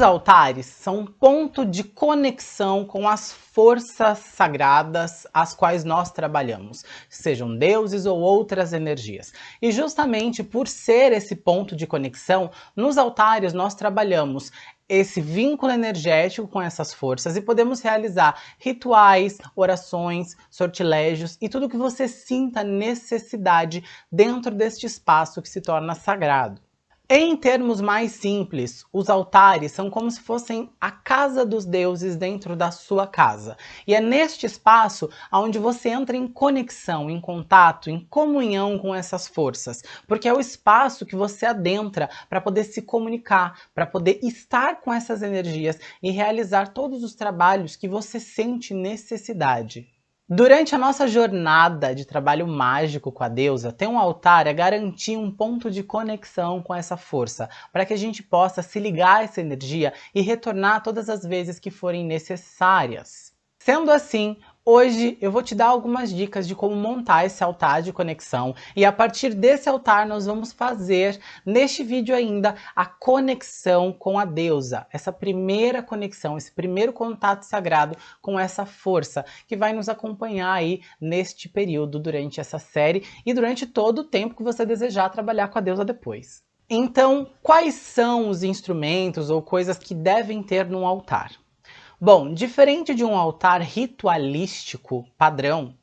Os altares são um ponto de conexão com as forças sagradas às quais nós trabalhamos, sejam deuses ou outras energias. E justamente por ser esse ponto de conexão, nos altares nós trabalhamos esse vínculo energético com essas forças e podemos realizar rituais, orações, sortilégios e tudo que você sinta necessidade dentro deste espaço que se torna sagrado. Em termos mais simples, os altares são como se fossem a casa dos deuses dentro da sua casa. E é neste espaço onde você entra em conexão, em contato, em comunhão com essas forças. Porque é o espaço que você adentra para poder se comunicar, para poder estar com essas energias e realizar todos os trabalhos que você sente necessidade. Durante a nossa jornada de trabalho mágico com a deusa, ter um altar é garantir um ponto de conexão com essa força, para que a gente possa se ligar a essa energia e retornar todas as vezes que forem necessárias. Sendo assim, Hoje eu vou te dar algumas dicas de como montar esse altar de conexão e a partir desse altar nós vamos fazer neste vídeo ainda a conexão com a deusa, essa primeira conexão, esse primeiro contato sagrado com essa força que vai nos acompanhar aí neste período durante essa série e durante todo o tempo que você desejar trabalhar com a deusa depois. Então, quais são os instrumentos ou coisas que devem ter no altar? Bom, diferente de um altar ritualístico padrão,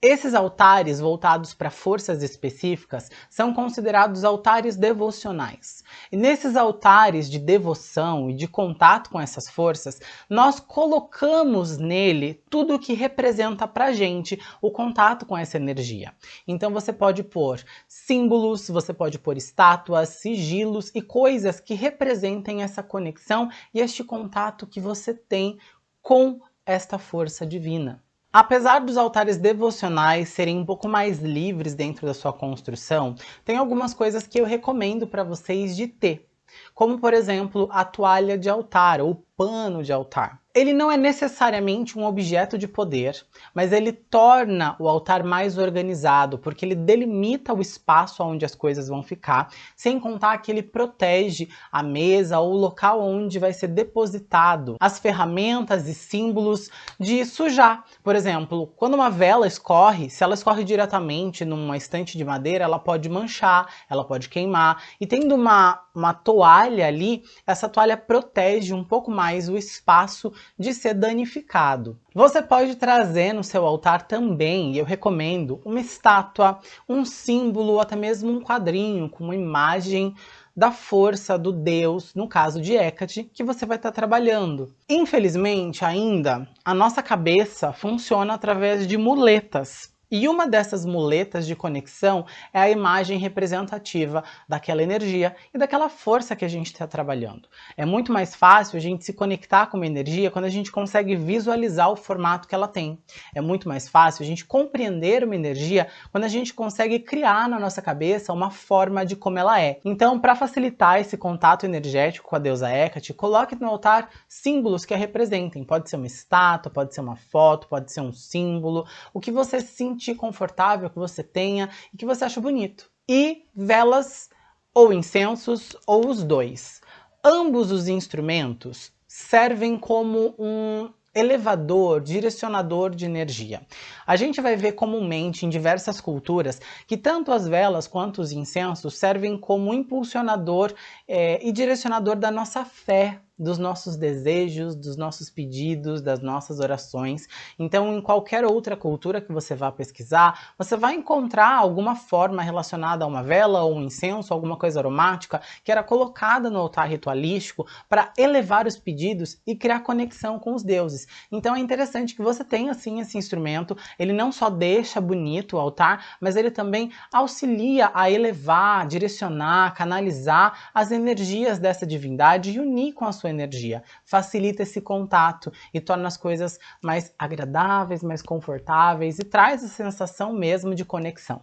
esses altares voltados para forças específicas são considerados altares devocionais. E nesses altares de devoção e de contato com essas forças, nós colocamos nele tudo o que representa para gente o contato com essa energia. Então você pode pôr símbolos, você pode pôr estátuas, sigilos e coisas que representem essa conexão e este contato que você tem com esta força divina. Apesar dos altares devocionais serem um pouco mais livres dentro da sua construção, tem algumas coisas que eu recomendo para vocês de ter, como por exemplo a toalha de altar ou pano de altar. Ele não é necessariamente um objeto de poder, mas ele torna o altar mais organizado, porque ele delimita o espaço onde as coisas vão ficar, sem contar que ele protege a mesa ou o local onde vai ser depositado as ferramentas e símbolos de sujar. Por exemplo, quando uma vela escorre, se ela escorre diretamente numa estante de madeira, ela pode manchar, ela pode queimar, e tendo uma, uma toalha ali, essa toalha protege um pouco mais mais o espaço de ser danificado. Você pode trazer no seu altar também, e eu recomendo, uma estátua, um símbolo ou até mesmo um quadrinho com uma imagem da força do deus, no caso de Hecate, que você vai estar trabalhando. Infelizmente, ainda, a nossa cabeça funciona através de muletas. E uma dessas muletas de conexão é a imagem representativa daquela energia e daquela força que a gente está trabalhando. É muito mais fácil a gente se conectar com uma energia quando a gente consegue visualizar o formato que ela tem. É muito mais fácil a gente compreender uma energia quando a gente consegue criar na nossa cabeça uma forma de como ela é. Então, para facilitar esse contato energético com a deusa Hecate, coloque no altar símbolos que a representem. Pode ser uma estátua, pode ser uma foto, pode ser um símbolo, o que você sinta confortável, que você tenha e que você acha bonito. E velas ou incensos ou os dois. Ambos os instrumentos servem como um elevador, direcionador de energia. A gente vai ver comumente em diversas culturas que tanto as velas quanto os incensos servem como impulsionador é, e direcionador da nossa fé, dos nossos desejos, dos nossos pedidos, das nossas orações. Então, em qualquer outra cultura que você vá pesquisar, você vai encontrar alguma forma relacionada a uma vela ou um incenso, alguma coisa aromática que era colocada no altar ritualístico para elevar os pedidos e criar conexão com os deuses. Então, é interessante que você tenha assim esse instrumento. Ele não só deixa bonito o altar, mas ele também auxilia a elevar, direcionar, canalizar as energias dessa divindade e unir com a sua sua energia, facilita esse contato e torna as coisas mais agradáveis, mais confortáveis e traz a sensação mesmo de conexão.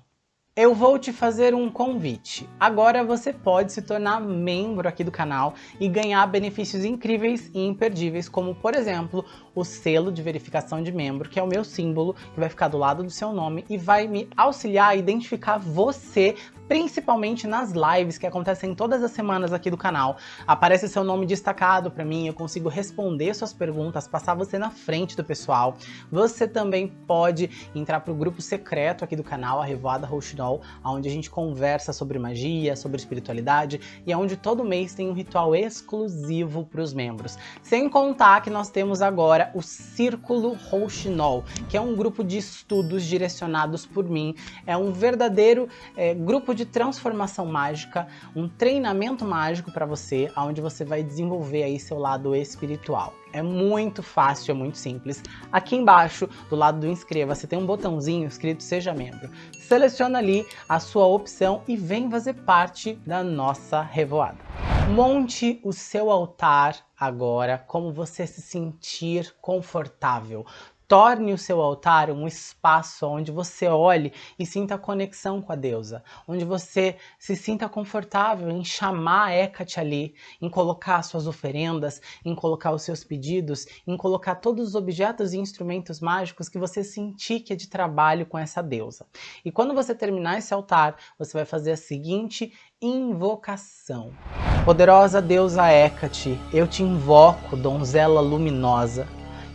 Eu vou te fazer um convite. Agora você pode se tornar membro aqui do canal e ganhar benefícios incríveis e imperdíveis, como por exemplo, o selo de verificação de membro, que é o meu símbolo, que vai ficar do lado do seu nome e vai me auxiliar a identificar você principalmente nas lives que acontecem todas as semanas aqui do canal. Aparece seu nome destacado para mim, eu consigo responder suas perguntas, passar você na frente do pessoal. Você também pode entrar para o grupo secreto aqui do canal, a Revoada Rouxinol, onde a gente conversa sobre magia, sobre espiritualidade e onde todo mês tem um ritual exclusivo para os membros. Sem contar que nós temos agora o Círculo Rouxinol, que é um grupo de estudos direcionados por mim. É um verdadeiro é, grupo de transformação mágica, um treinamento mágico para você, onde você vai desenvolver aí seu lado espiritual. É muito fácil, é muito simples. Aqui embaixo, do lado do inscreva-se, tem um botãozinho escrito Seja Membro. Seleciona ali a sua opção e vem fazer parte da nossa revoada. Monte o seu altar agora como você se sentir confortável. Torne o seu altar um espaço onde você olhe e sinta conexão com a deusa, onde você se sinta confortável em chamar a Hecate ali, em colocar suas oferendas, em colocar os seus pedidos, em colocar todos os objetos e instrumentos mágicos que você sentir que é de trabalho com essa deusa. E quando você terminar esse altar, você vai fazer a seguinte invocação. Poderosa deusa Hecate, eu te invoco, donzela luminosa,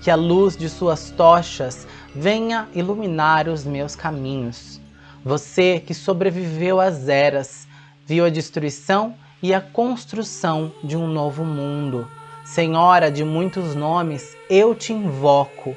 que a luz de suas tochas venha iluminar os meus caminhos. Você que sobreviveu às eras, viu a destruição e a construção de um novo mundo. Senhora de muitos nomes, eu te invoco.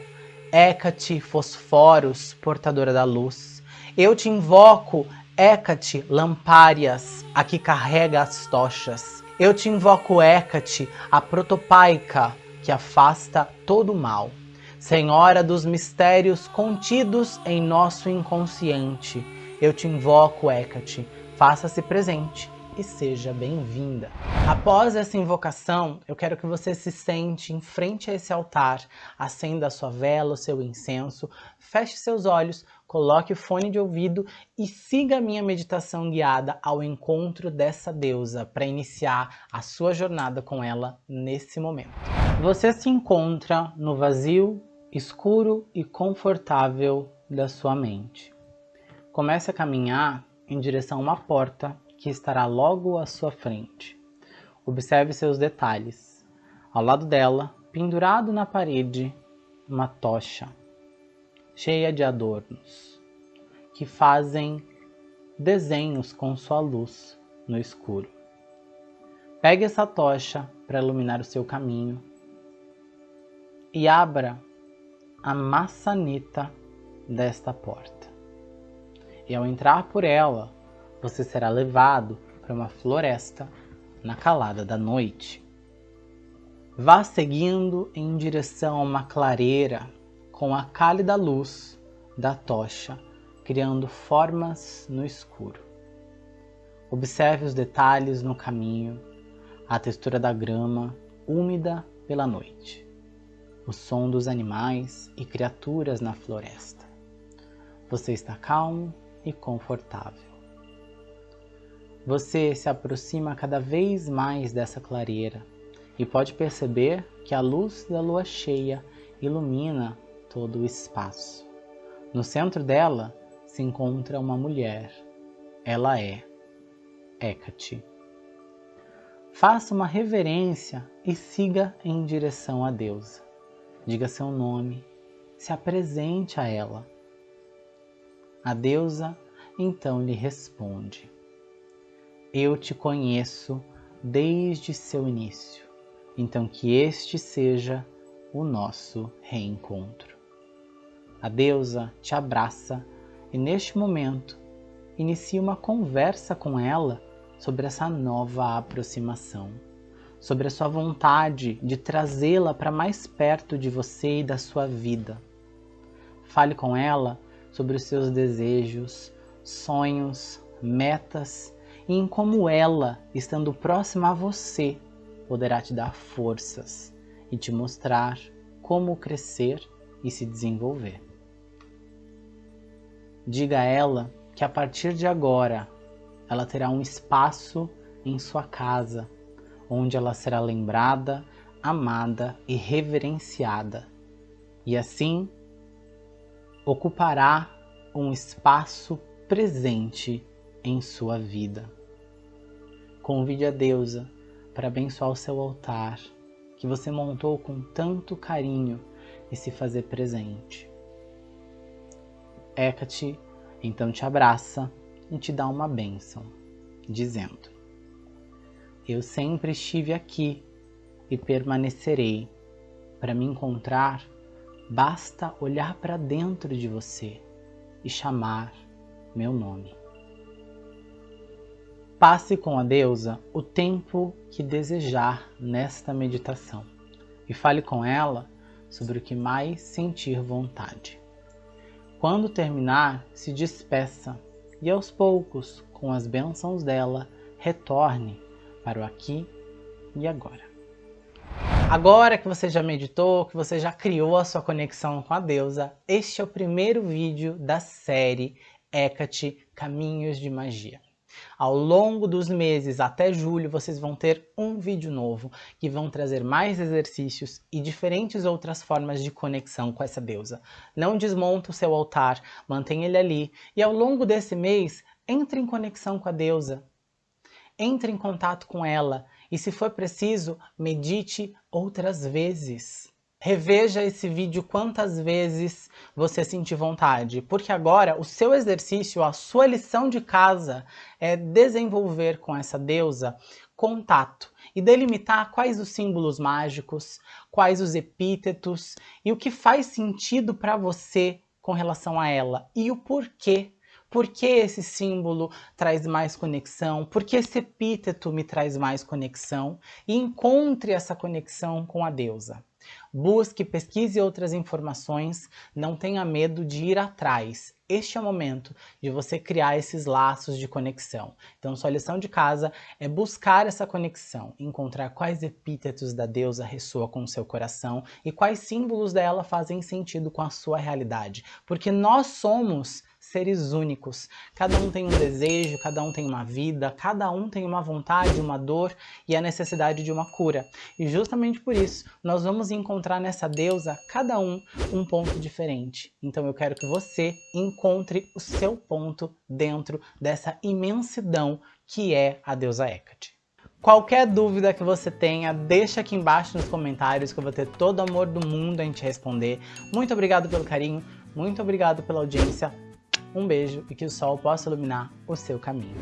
Hécate Fosforos, portadora da luz. Eu te invoco, Hécate Lampárias, a que carrega as tochas. Eu te invoco, Hécate, a protopaica, que afasta todo o mal. Senhora dos mistérios contidos em nosso inconsciente, eu te invoco, Hecate, faça-se presente e seja bem-vinda. Após essa invocação, eu quero que você se sente em frente a esse altar, acenda a sua vela, o seu incenso, feche seus olhos, coloque o fone de ouvido e siga a minha meditação guiada ao encontro dessa deusa para iniciar a sua jornada com ela nesse momento. Você se encontra no vazio, escuro e confortável da sua mente. Comece a caminhar em direção a uma porta que estará logo à sua frente. Observe seus detalhes. Ao lado dela, pendurado na parede, uma tocha cheia de adornos que fazem desenhos com sua luz no escuro. Pegue essa tocha para iluminar o seu caminho e abra a maçaneta desta porta. E ao entrar por ela, você será levado para uma floresta na calada da noite. Vá seguindo em direção a uma clareira com a cálida luz da tocha, criando formas no escuro. Observe os detalhes no caminho, a textura da grama úmida pela noite, o som dos animais e criaturas na floresta. Você está calmo e confortável. Você se aproxima cada vez mais dessa clareira e pode perceber que a luz da lua cheia ilumina todo o espaço. No centro dela se encontra uma mulher. Ela é Hecate. Faça uma reverência e siga em direção à deusa. Diga seu nome, se apresente a ela. A deusa então lhe responde. Eu te conheço desde seu início, então que este seja o nosso reencontro. A deusa te abraça e neste momento inicia uma conversa com ela sobre essa nova aproximação, sobre a sua vontade de trazê-la para mais perto de você e da sua vida. Fale com ela sobre os seus desejos, sonhos, metas e em como ela, estando próxima a você, poderá te dar forças e te mostrar como crescer e se desenvolver. Diga a ela que a partir de agora ela terá um espaço em sua casa onde ela será lembrada, amada e reverenciada, e assim ocupará um espaço presente em sua vida. Convide a deusa para abençoar o seu altar, que você montou com tanto carinho e se fazer presente. Hecate então te abraça e te dá uma bênção, dizendo: Eu sempre estive aqui e permanecerei. Para me encontrar, basta olhar para dentro de você e chamar meu nome. Passe com a deusa o tempo que desejar nesta meditação e fale com ela sobre o que mais sentir vontade. Quando terminar, se despeça e aos poucos, com as bênçãos dela, retorne para o aqui e agora. Agora que você já meditou, que você já criou a sua conexão com a deusa, este é o primeiro vídeo da série Hecate Caminhos de Magia. Ao longo dos meses até julho vocês vão ter um vídeo novo que vão trazer mais exercícios e diferentes outras formas de conexão com essa deusa. Não desmonta o seu altar, mantém ele ali e ao longo desse mês entre em conexão com a deusa. Entre em contato com ela e se for preciso, medite outras vezes. Reveja esse vídeo quantas vezes você sentir vontade, porque agora o seu exercício, a sua lição de casa é desenvolver com essa deusa contato e delimitar quais os símbolos mágicos, quais os epítetos e o que faz sentido para você com relação a ela e o porquê por que esse símbolo traz mais conexão? Por que esse epíteto me traz mais conexão? E encontre essa conexão com a deusa. Busque, pesquise outras informações, não tenha medo de ir atrás. Este é o momento de você criar esses laços de conexão. Então, sua lição de casa é buscar essa conexão, encontrar quais epítetos da deusa ressoam com o seu coração e quais símbolos dela fazem sentido com a sua realidade. Porque nós somos seres únicos. Cada um tem um desejo, cada um tem uma vida, cada um tem uma vontade, uma dor e a necessidade de uma cura. E justamente por isso, nós vamos encontrar nessa deusa, cada um, um ponto diferente. Então eu quero que você encontre o seu ponto dentro dessa imensidão que é a deusa Hecate. Qualquer dúvida que você tenha, deixa aqui embaixo nos comentários que eu vou ter todo o amor do mundo a gente responder. Muito obrigado pelo carinho, muito obrigado pela audiência. Um beijo e que o sol possa iluminar o seu caminho.